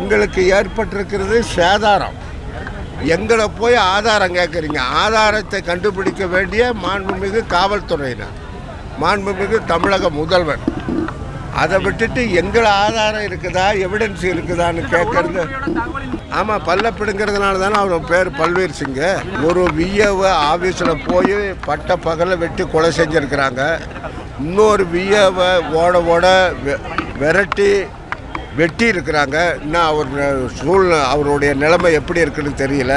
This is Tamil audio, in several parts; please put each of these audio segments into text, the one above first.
எங்களுக்கு ஏற்பட்டிருக்கிறது சேதாரம். எங்களை போய் ஆதாரம் கேட்குறீங்க ஆதாரத்தை கண்டுபிடிக்க வேண்டிய மாண்புமிகு காவல்துறையினர் மாண்புமிகு தமிழக முதல்வர். அதை விட்டுட்டு எங்களை ஆதாரம் இருக்குதா எவிடன்ஸ் இருக்குதான்னு கேட்கறது ஆமாம் பல்ல பிடுங்கிறதுனால தானே அவர் பேர் பல்வீர் சிங்கு. ஒரு விஏவை ஆஃபீஸில் போய் பட்ட பகலை வெட்டி கொலை செஞ்சுருக்கிறாங்க. இன்னொரு விஏவை ஓட ஓட வெ- விரட்டி வெட்டி இருக்கிறாங்க. இன்னும் அவர் சூழ்நிலை அவருடைய நிலைமை எப்படி இருக்குன்னு தெரியல.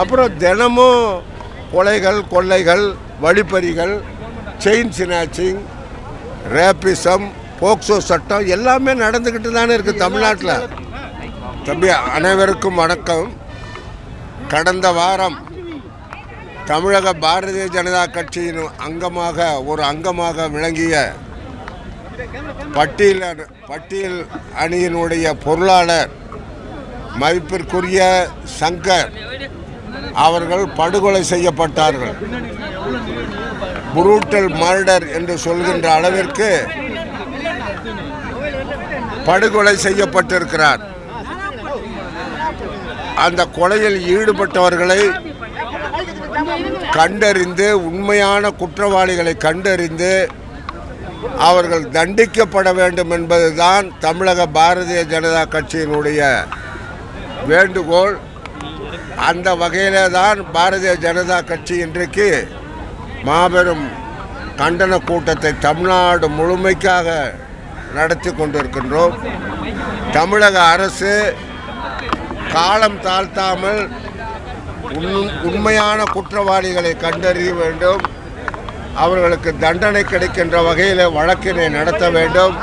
அப்புறம் தினமும் கொலைகள் கொள்ளைகள் வழிப்பறிகள் செயின் சினாச்சிங் ரேப்பிசம் போக்சோ சட்டம் எல்லாமே நடந்துக்கிட்டு தானே இருக்குது தமிழ்நாட்டில். தம்பி அனைவருக்கும் வணக்கம். கடந்த வாரம் தமிழக பாரதிய ஜனதா கட்சியின் அங்கமாக ஒரு அங்கமாக விளங்கிய பட்டியலர் பட்டியல் அணியினுடைய பொருளாளர் மதிப்பிற்குரிய சங்கர் அவர்கள் படுகொலை செய்யப்பட்டார்கள். புரூட்டல் மர்டர் என்று சொல்கின்ற அளவிற்கு படுகொலை செய்யப்பட்டிருக்கிறார். அந்த கொலையில் ஈடுபட்டவர்களை கண்டறிந்து உண்மையான குற்றவாளிகளை கண்டறிந்து அவர்கள் தண்டிக்கப்பட வேண்டும் என்பதுதான் தமிழக பாரதிய ஜனதா கட்சியினுடைய வேண்டுகோள். அந்த வகையிலே தான் பாரதிய ஜனதா கட்சி இன்றைக்கு மாபெரும் கண்டன கூட்டத்தை தமிழ்நாடு முழுமைக்காக நடத்தி கொண்டிருக்கின்றோம். தமிழக அரசு காலம் தாழ்த்தாமல் உண்- உண்மையான குற்றவாளிகளை கண்டறிய வேண்டும். அவர்களுக்கு தண்டனை கிடைக்கின்ற வகையில் வழக்கினை நடத்த வேண்டும்.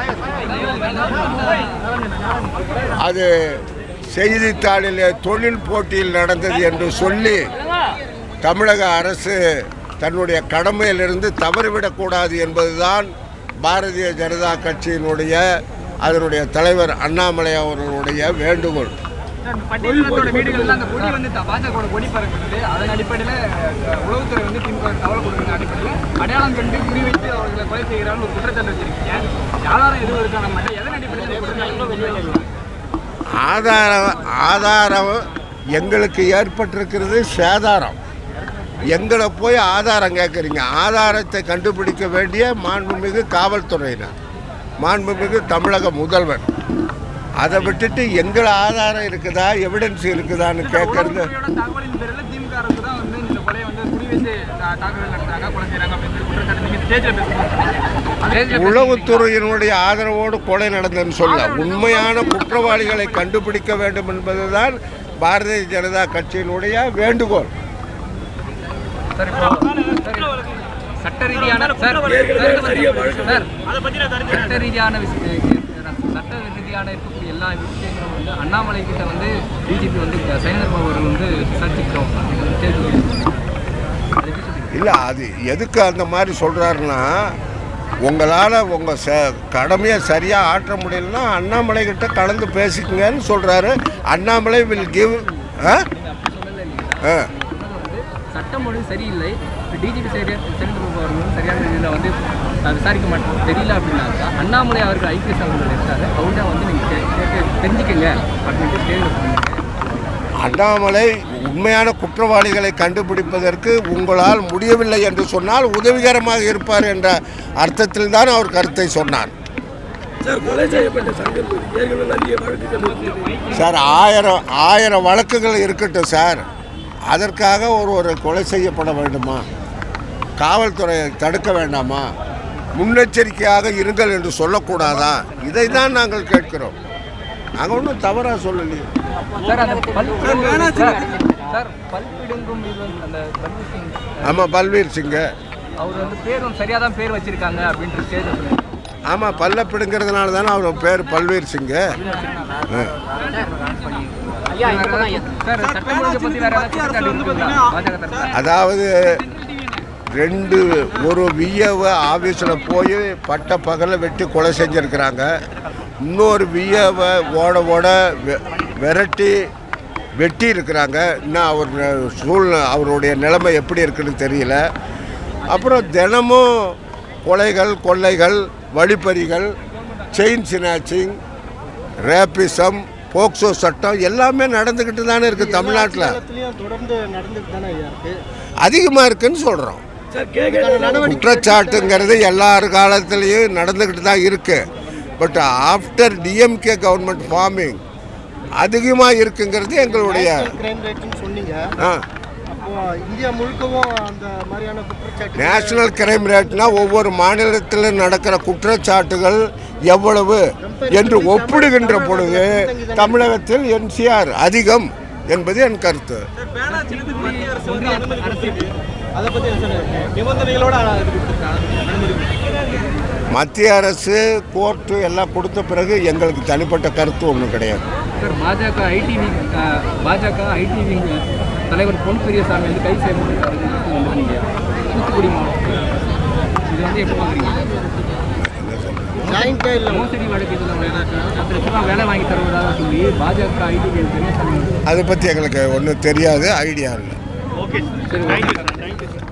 அது செய்தித்தாளில் தொழில் போட்டியில் நடந்தது என்று சொல்லி தமிழக அரசு தன்னுடைய கடமையிலிருந்து தவறிவிடக்கூடாது என்பதுதான் பாரதிய ஜனதா கட்சியினுடைய அதனுடைய தலைவர் அண்ணாமலை அவர்களுடைய வேண்டுகோள். வீடுகள் அந்த கொடி வந்து கொடி அதன் அடிப்படையில் உளவுத்துறை வந்து திமுக தகவல் கொடுக்குற அடிப்படையில் அடையாளம் கண்டு குறிவைத்து அவர்களை கொலை செய்கிறான்னு ஒரு குற்றச்சாட்டு வச்சிருக்கீங்க. ஆதாரம் எதுவும் இருக்கா நம்ம எதன் அடிப்படையில் ஆதாரம் ஆதாரம் எங்களுக்கு ஏற்பட்டிருக்கிறது சேதாரம். எங்களை போய் ஆதாரம் கேட்குறீங்க. ஆதாரத்தை கண்டுபிடிக்க வேண்டிய மாண்புமிகு காவல்துறையினர் மாண்புமிகு தமிழக முதல்வர். அதை விட்டுட்டு எங்களை ஆதாரம் இருக்குதா எவிடன்ஸ் இருக்குதான்னு கேட்கறது? உளவுத்துறையினுடைய ஆதரவோடு கொலை நடந்ததுன்னு சொல்ல உண்மையான குற்றவாளிகளை கண்டுபிடிக்க வேண்டும் என்பதுதான் பாரதிய ஜனதா கட்சியினுடைய வேண்டுகோள். சார் இப்போ சார், சட்ட ரீதியான சட்ட ரீதியான சட்ட ரீதியான இருக்கக்கூடிய எல்லா விஷயங்களும் வந்து அண்ணாமலை கிட்ட வந்து பிஜேபி வந்து சைனர் பாபு அவர்கள் வந்து விசாரிச்சுக்கிறோம் அப்படின்னு கேள்வி அதை எப்படி சொல்றீங்க? இல்லை அது எதுக்கு அந்த மாதிரி சொல்கிறாருன்னா உங்களால் உங்கள் ச கடமையை சரியாக ஆற்ற முடியலன்னா அண்ணாமலை கிட்ட கலந்து பேசிக்கங்கன்னு சொல்கிறாரு அண்ணாமலை வில் கிவ் ஆ? ஆ. வந்து சட்டம் ஒழுங்கு சரியில்லை. டிஜிபி சைடு சென்ட்ரல் பாபு அவர்கள் சரியான இதில் வந்து விசாரிக்க மாட்டோம் தெரியல அப்படின்னாக்கா அண்ணாமலை அவர்கள் ஐபிஎஸ் அவர்கள் இருக்காரு. அவர்கிட்ட வந்து நீங்கள் கேட்டு தெரிஞ்சுக்கங்க அப்படின்ட்டு கேள்வி அண்ணாமலை உண்மையான குற்றவாளிகளை கண்டுபிடிப்பதற்கு உங்களால் முடியவில்லை என்று சொன்னால் உதவிகரமாக இருப்பார் என்ற அர்த்தத்தில் தான் அவர் கருத்தை சொன்னார். சார் ஆயிரம் ஆயிரம் வழக்குகள் இருக்கட்டும் சார். அதற்காக ஒரு ஒரு கொலை செய்யப்பட வேண்டுமா? காவல்துறை தடுக்க வேண்டாமா? முன்னெச்சரிக்கையாக இருங்கள் என்று சொல்லக்கூடாதா? இதை தான் நாங்கள் கேட்கிறோம். நாங்கள் ஒன்றும் தவறாக சொல்லலையே. ஆமாம் பல்வீர் சிங்கு. அவர் வந்து பேர் வந்து சரியாக தான் பேர் வச்சிருக்காங்க அப்படின்ட்டு ஸ்டேஜ் சொல்லுங்க ஆமாம் பல்ல பிடுங்கிறதுனால தானே அவர் பேர் பல்வீர் சிங்கு. அதாவது ரெண்டு ஒரு விஏவை ஆஃபீஸில் போய் பட்ட பகலை வெட்டி கொலை செஞ்சுருக்கிறாங்க. இன்னொரு விஏவை ஓட ஓட வெ- விரட்டி வெட்டி இருக்கிறாங்க. இன்னும் அவர் சூழ்நிலை அவருடைய நிலைமை எப்படி இருக்குன்னு தெரியல. அப்புறம் தினமும் கொலைகள் கொள்ளைகள் வழிப்பறிகள் செயின் சினாச்சிங் ரேப்பிசம் போக்சோ சட்டம் எல்லாமே நடந்துக்கிட்டு தானே இருக்குது தமிழ்நாட்டில். தொடர்ந்து நடந்துட்டு தானே அதிகமாக இருக்குன்னு சொல்கிறோம் குற்றச்சாட்டுங்கிறது எல்லார் காலத்துலேயும் நடந்துக்கிட்டு தான் இருக்குது but after DMK government forming அதிகமாக இருக்குங்கிறது எங்களுடைய நேஷனல் கிரைம் ரேட்னா ஒவ்வொரு மாநிலத்தில் நடக்கிற குற்றச்சாட்டுகள் எவ்வளவு என்று ஒப்பிடுகின்ற பொழுது தமிழகத்தில் என்சிஆர் அதிகம் என்பது என் கருத்து. அதை சொல்லுங்க நிபந்தனைகளோட மத்திய அரசு கோர்ட்டு எல்லாம் கொடுத்த பிறகு எங்களுக்கு தனிப்பட்ட கருத்து ஒன்றும் கிடையாது. சார் பாஜக ஐடி பாஜக ஐடி தலைவர் பொன் பெரியசாமி வந்து கை சேர்ந்து வந்துருக்கீங்க. தூத்துக்குடி மாவட்டம். இது வந்து எப்படி பார்க்குறீங்க? அதை பற்றி எங்களுக்கு ஒன்றும் தெரியாது ஐடியா இல்லை. சரி. Okay sir